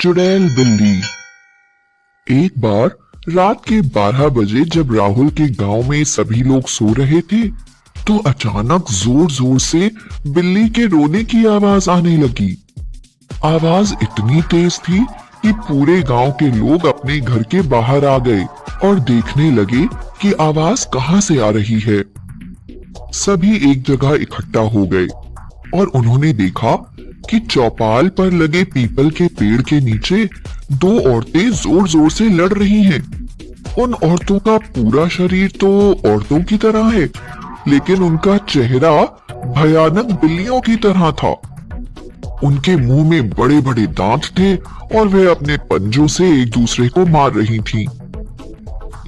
चुड़ैल बिल्ली। एक बार रात के 12 बजे जब राहुल के गाँव में सभी लोग सो रहे थे तो अचानक ज़ोर ज़ोर से बिल्ली के रोने की आवाज़ आने लगी। आवाज़ इतनी तेज थी कि पूरे गाँव के लोग अपने घर के बाहर आ गए और देखने लगे कि आवाज़ कहाँ से आ रही है। सभी एक जगह इकट्ठा हो गए और उन्होंने देखा कि चौपाल पर लगे पीपल के पेड़ के नीचे दो औरतें ज़ोर ज़ोर से लड़ रही हैं। उन औरतों का पूरा शरीर तो औरतों की तरह है, लेकिन उनका चेहरा भयानक बिल्लियों की तरह था उनके मुँह में बड़े बड़े दांत थे और वे अपने पंजों से एक दूसरे को मार रही थीं।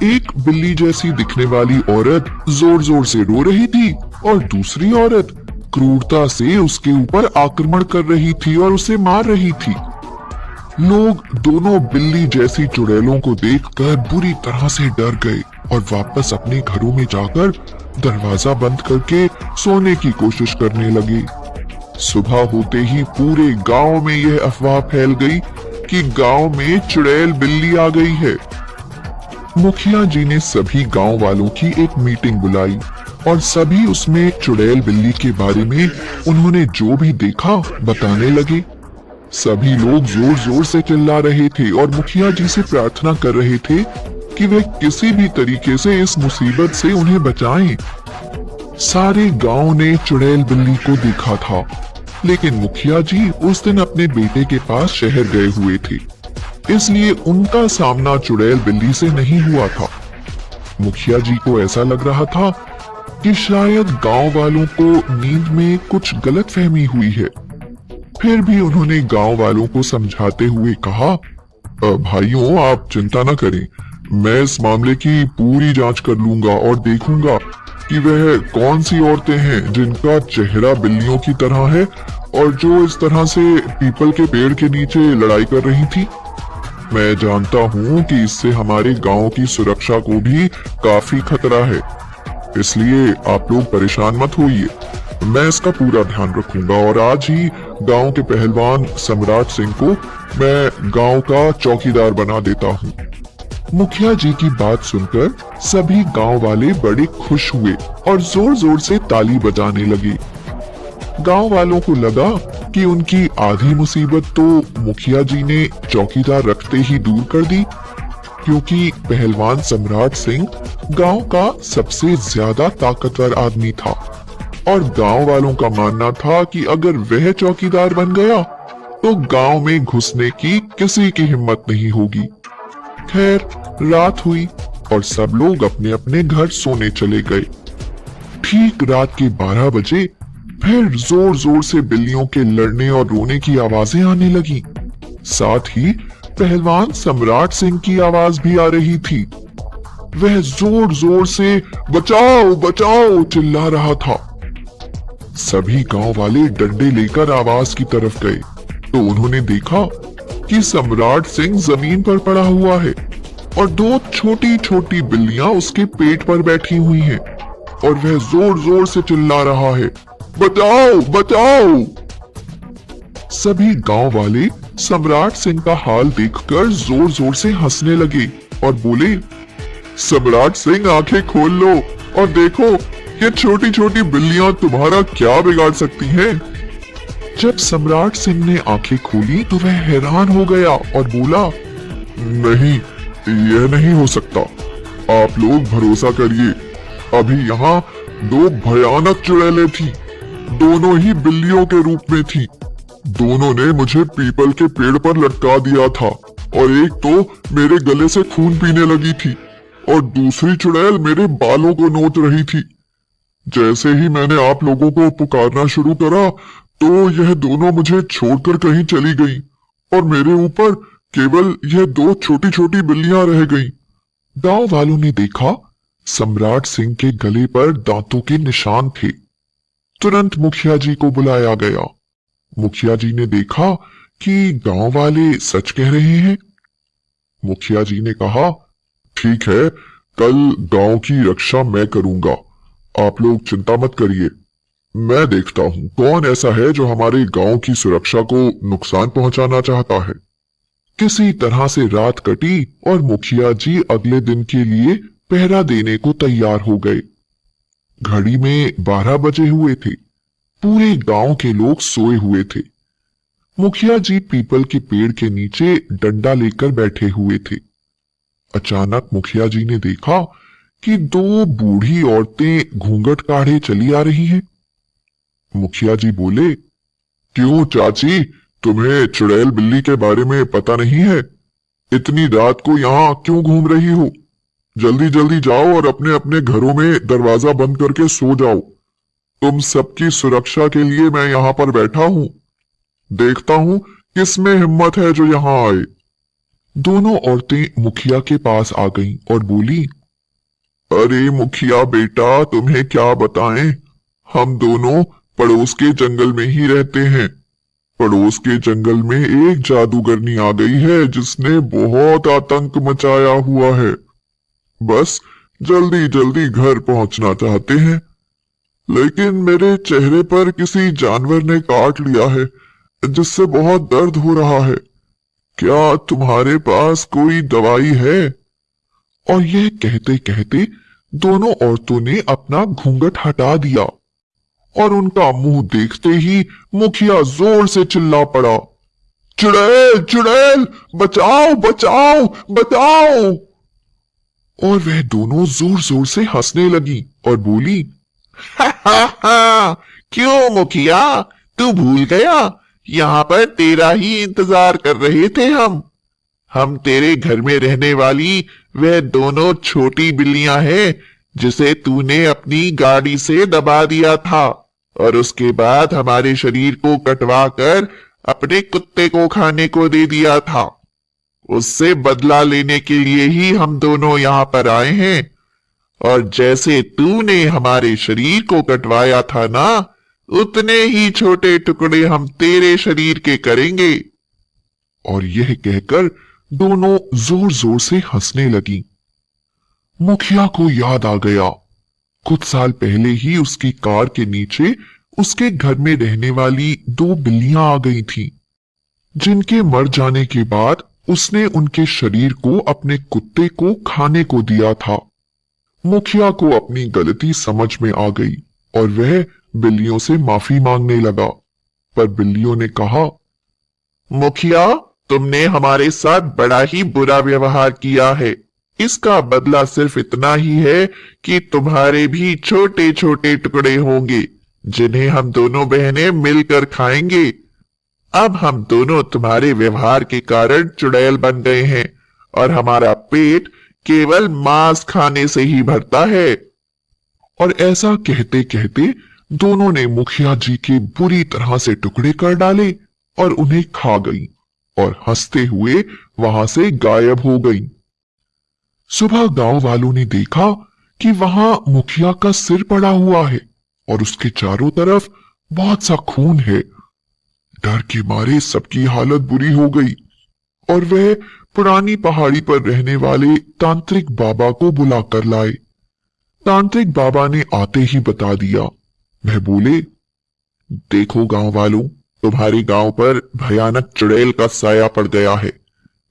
एक बिल्ली जैसी दिखने वाली औरत ज़ोर ज़ोर से रो रही थी और दूसरी औरत क्रूरता से उसके ऊपर आक्रमण कर रही थी और उसे मार रही थी। लोग दोनों बिल्ली जैसी चुड़ैलों को देखकर बुरी तरह से डर गए और वापस अपने घरों में जाकर दरवाज़ा बंद करके सोने की कोशिश करने लगे। सुबह होते ही पूरे गाँव में यह अफवाह फैल गई कि गाँव में चुड़ैल बिल्ली आ गई है। मुखिया जी ने सभी गाँव वालों की एक मीटिंग बुलाई। और सभी उसमें चुड़ैल बिल्ली के बारे में उन्होंने जो भी देखा, बताने लगे। सभी लोग ज़ोर ज़ोर से चिल्ला रहे थे और मुखिया जी से प्रार्थना कर रहे थे कि वे किसी भी तरीके से इस मुसीबत से उन्हें बचाएँ। सारे गाँव ने चुड़ैल बिल्ली को देखा था, लेकिन मुखिया जी उस दिन अपने बेटे के पास शहर गए हुए थे। इसलिए उनका सामना चुड़ैल बिल्ली से नहीं हुआ था। मुखिया जी को ऐसा लग रहा था कि शायद गाँव वालों को नींद में कुछ गलत फहमी हुई है। फिर भी उन्होंने गाँव वालों को समझाते हुए कहा भाइयों, आप चिंता न करें। मैं इस मामले की पूरी जाँच कर लूँगा और देखूँगा कि वह कौन सी औरतें हैं जिनका चेहरा बिल्लियों की तरह है और जो इस तरह से पीपल के पेड़ के नीचे लड़ाई कर रही थी। मैं जानता हूँ कि इससे हमारे गाँव की सुरक्षा को भी काफ़ी खतरा है। इसलिए आप लोग परेशान मत होइए। मैं इसका पूरा ध्यान रखूँगा और आज ही गाँव के पहलवान सम्राट सिंह को मैं गाँव का चौकीदार बना देता हूँ। मुखिया जी की बात सुनकर सभी गाँव वाले बड़े खुश हुए और ज़ोर ज़ोर से ताली बजाने लगे। गाँव वालों को लगा कि उनकी आधी मुसीबत तो मुखिया जी ने चौकीदार रखते ही दूर कर दी, क्योंकि पहलवान सम्राट सिंह गाँव का सबसे ज़्यादा ताकतवर आदमी था और गाँव वालों का मानना था कि अगर वह चौकीदार बन गया तो गाँव में घुसने की किसी की हिम्मत नहीं होगी। खैर, रात हुई और सब लोग अपने अपने घर सोने चले गए। ठीक रात के 12 बजे फिर ज़ोर ज़ोर से बिल्लियों के लड़ने और रोने की आवाज़ें आने लगी। साथ ही पहलवान सम्राट सिंह की आवाज़ भी आ रही थी। वह ज़ोर ज़ोर से, बचाओ बचाओ, चिल्ला रहा था। सभी गाँव वाले डंडे लेकर आवाज़ की तरफ़ गए। तो उन्होंने देखा कि सम्राट सिंह ज़मीन पर पड़ा हुआ है और दो छोटी छोटी बिल्लियाँ उसके पेट पर बैठी हुई हैं और वह ज़ोर ज़ोर से चिल्ला रहा है, बचाओ बचाओ! सभी गाँव वाले सम्राट सिंह का हाल देखकर ज़ोर ज़ोर से हंसने लगे और बोले सम्राट सिंह आँखें खोल लो और देखो, ये छोटी छोटी बिल्लियाँ तुम्हारा क्या बिगाड़ सकती हैं? जब सम्राट सिंह ने आँखें खोली तो वह हैरान हो गया और बोला, नहीं, यह नहीं हो सकता। आप लोग भरोसा करिए। अभी यहाँ दो भयानक चुड़ैले थी। दोनों ही बिल्लियों के रूप में थी। दोनों ने मुझे पीपल के पेड़ पर लटका दिया था और एक तो मेरे गले से खून पीने लगी थी। और दूसरी चुड़ैल मेरे बालों को नोच रही थी। जैसे ही मैंने आप लोगों को पुकारना शुरू करा तो यह दोनों मुझे छोड़कर कहीं चली गई और मेरे ऊपर केवल यह दो छोटी छोटी बिल्लियाँ रह गईं। गाँव वालों ने देखा, सम्राट सिंह के गले पर दांतों के निशान थे। तुरंत मुखिया जी को बुलाया गया। मुखिया जी ने देखा कि गाँव वाले सच कह रहे हैं। मुखिया जी ने कहा ठीक है, कल गाँव की रक्षा मैं करूँगा। आप लोग चिंता मत करिए। मैं देखता हूँ, कौन ऐसा है जो हमारे गाँव की सुरक्षा को नुकसान पहुंचाना चाहता है? किसी तरह से रात कटी और मुखिया जी अगले दिन के लिए पहरा देने को तैयार हो गए। घड़ी में बारह बजे हुए थे। पूरे गाँव के लोग सोए हुए थे। मुखिया जी पीपल के पेड़ के नीचे डंडा लेकर बैठे हुए थे। अचानक मुखिया जी ने देखा कि दो बूढ़ी औरतें घूंघट काढ़े चली आ रही हैं। मुखिया जी बोले, क्यों चाची, तुम्हें चुड़ैल बिल्ली के बारे में पता नहीं है? इतनी रात को यहाँ क्यों घूम रही हो? जल्दी जल्दी जाओ और अपने अपने घरों में दरवाज़ा बंद करके सो जाओ। तुम सबकी सुरक्षा के लिए मैं यहाँ पर बैठा हूँ। देखता हूँ किसमें हिम्मत है जो यहाँ आए। दोनों औरतें मुखिया के पास आ गईं और बोली, अरे मुखिया बेटा, तुम्हें क्या बताएँ? हम दोनों पड़ोस के जंगल में ही रहते हैं। पड़ोस के जंगल में एक जादूगरनी आ गई है जिसने बहुत आतंक मचाया हुआ है। बस जल्दी जल्दी घर पहुँचना चाहते हैं। लेकिन मेरे चेहरे पर किसी जानवर ने काट लिया है, जिससे बहुत दर्द हो रहा है। क्या तुम्हारे पास कोई दवाई है? और यह कहते कहते दोनों औरतों ने अपना घूंघट हटा दिया और उनका मुँह देखते ही मुखिया ज़ोर से चिल्ला पड़ा। चुड़ैल चुड़ैल, बचाओ बचाओ बचाओ और वह दोनों ज़ोर ज़ोर से हंसने लगी और बोली, हा हा हा, क्यों मुखिया? तू भूल गया? यहाँ पर तेरा ही इंतज़ार कर रहे थे हम। हम तेरे घर में रहने वाली वह दोनों छोटी बिल्लियाँ हैं, जिसे तूने अपनी गाड़ी से दबा दिया था, और उसके बाद हमारे शरीर को कटवा कर अपने कुत्ते को खाने को दे दिया था। उससे बदला लेने के लिए ही हम दोनों यहाँ पर आए हैं, और जैसे तूने हमारे शरीर को कटवाया था ना उतने ही छोटे टुकड़े हम तेरे शरीर के करेंगे। और यह कहकर दोनों ज़ोर ज़ोर से हंसने लगी। मुखिया को याद आ गया। कुछ साल पहले ही उसकी कार के नीचे उसके घर में रहने वाली दो बिल्लियाँ आ गई थीं, जिनके मर जाने के बाद उसने उनके शरीर को अपने कुत्ते को खाने को दिया था। मुखिया को अपनी गलती समझ में आ गई और वह बिल्लियों से माफ़ी मांगने लगा, पर बिल्लियों ने कहा, मुखिया, तुमने हमारे साथ बड़ा ही बुरा व्यवहार किया है। इसका बदला सिर्फ़ इतना ही है कि तुम्हारे भी छोटे छोटे टुकड़े होंगे, जिन्हें हम दोनों बहनें मिलकर खाएँगे। अब हम दोनों तुम्हारे व्यवहार के कारण चुड़ैल बन गए हैं, और हमारा पेट केवल मांस खाने से ही भरता है। और ऐसा कहते कहते दोनों ने मुखिया जी के बुरी तरह से टुकड़े कर डाले और उन्हें खा गई और हँसते हुए वहाँ से गायब हो गई। सुबह गाँव वालों ने देखा कि वहाँ मुखिया का सिर पड़ा हुआ है और उसके चारों तरफ़ बहुत सा खून है। डर के मारे सबकी हालत बुरी हो गई और वह पुरानी पहाड़ी पर रहने वाले तांत्रिक बाबा को बुलाकर लाए। तांत्रिक बाबा ने आते ही बता दिया वह बोले, देखो गाँव वालों, तुम्हारे गाँव पर भयानक चुड़ैल का साया पड़ गया है।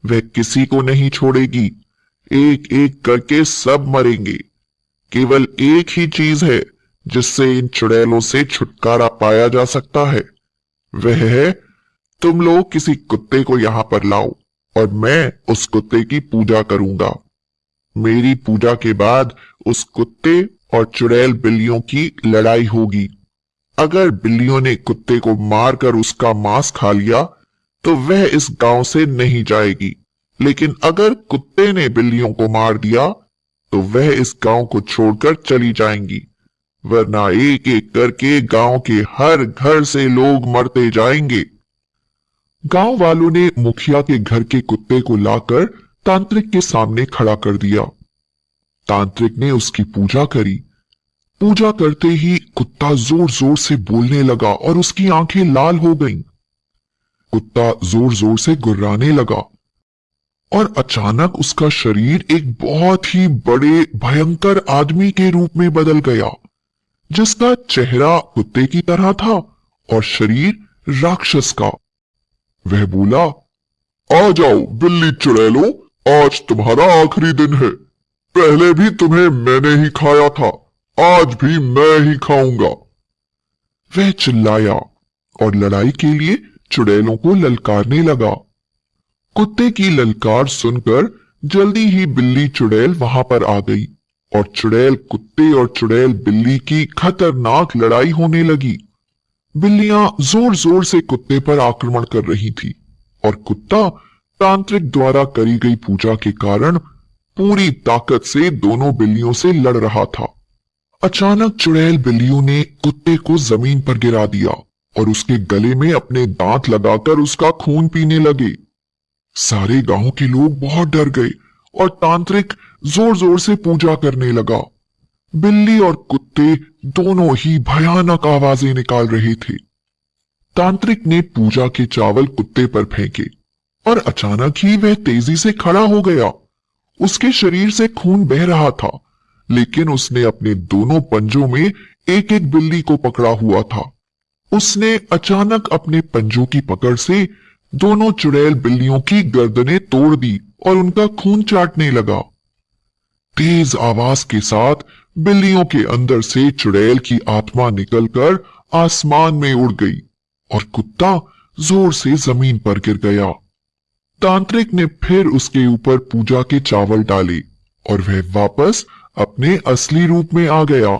वह किसी को नहीं छोड़ेगी। एक एक करके सब मरेंगे। केवल एक ही चीज़ है, जिससे इन चुड़ैलों से छुटकारा पाया जा सकता है। वह है, तुम लोग किसी कुत्ते को यहाँ पर लाओ, और मैं उस कुत्ते की पूजा करूँगा। मेरी पूजा के बाद उस कुत्ते और चुड़ैल बिल्लियों की लड़ाई होगी। अगर बिल्लियों ने कुत्ते को मारकर उसका मांस खा लिया तो वह इस गाँव से नहीं जाएगी। लेकिन अगर कुत्ते ने बिल्लियों को मार दिया तो वह इस गाँव को छोड़कर चली जाएँगी। वरना एक एक करके गाँव के हर घर से लोग मरते जाएँगे। गाँव वालों ने मुखिया के घर के कुत्ते को लाकर तांत्रिक के सामने खड़ा कर दिया। तांत्रिक ने उसकी पूजा करी। पूजा करते ही कुत्ता ज़ोर ज़ोर से बोलने लगा और उसकी आँखें लाल हो गईं। कुत्ता ज़ोर ज़ोर से गुर्राने लगा और अचानक उसका शरीर एक बहुत ही बड़े, भयंकर आदमी के रूप में बदल गया, जिसका चेहरा कुत्ते की तरह था और शरीर राक्षस का। वह बोला, आ जाओ, बिल्ली चुड़ैलो, आज तुम्हारा आखिरी दिन है। पहले भी तुम्हें मैंने ही खाया था, आज भी मैं ही खाऊँगा। वह चिल्लाया और लड़ाई के लिए चुड़ैलों को ललकारने लगा। कुत्ते की ललकार सुनकर जल्दी ही बिल्ली चुड़ैल वहाँ पर आ गई और चुड़ैल कुत्ते और चुड़ैल बिल्ली की खतरनाक लड़ाई होने लगी। बिल्लियाँ ज़ोर ज़ोर से कुत्ते पर आक्रमण कर रही थी और कुत्ता तांत्रिक द्वारा करी गई पूजा के कारण पूरी ताकत से दोनों बिल्लियों से लड़ रहा था। अचानक चुड़ैल बिल्लियों ने कुत्ते को ज़मीन पर गिरा दिया और उसके गले में अपने दांत लगाकर उसका खून पीने लगे। सारे गाँव के लोग बहुत डर गए और तांत्रिक ज़ोर ज़ोर से पूजा करने लगा। बिल्ली और कुत्ते दोनों ही भयानक आवाज़ें निकाल रहे थे। तांत्रिक ने पूजा के चावल कुत्ते पर फेंके और अचानक ही वह तेज़ी से खड़ा हो गया। उसके शरीर से खून बह रहा था, लेकिन उसने अपने दोनों पंजों में एक एक बिल्ली को पकड़ा हुआ था। उसने अचानक अपने पंजों की पकड़ से दोनों चुड़ैल बिल्लियों की गर्दनें तोड़ दी और उनका खून चाटने लगा। तेज आवाज़ के साथ बिल्लियों के अंदर से चुड़ैल की आत्मा निकलकर आसमान में उड़ गई और कुत्ता ज़ोर से ज़मीन पर गिर गया। तांत्रिक ने फिर उसके ऊपर पूजा के चावल डाले और वह वापस अपने असली रूप में आ गया।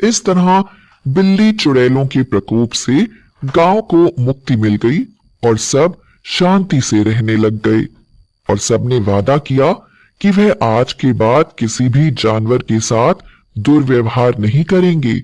इस तरह बिल्ली चुड़ैलों के प्रकोप से गाँव को मुक्ति मिल गई और सब शांति से रहने लग गए और सबने वादा किया कि वह आज के बाद किसी भी जानवर के साथ दुर्व्यवहार नहीं करेंगे।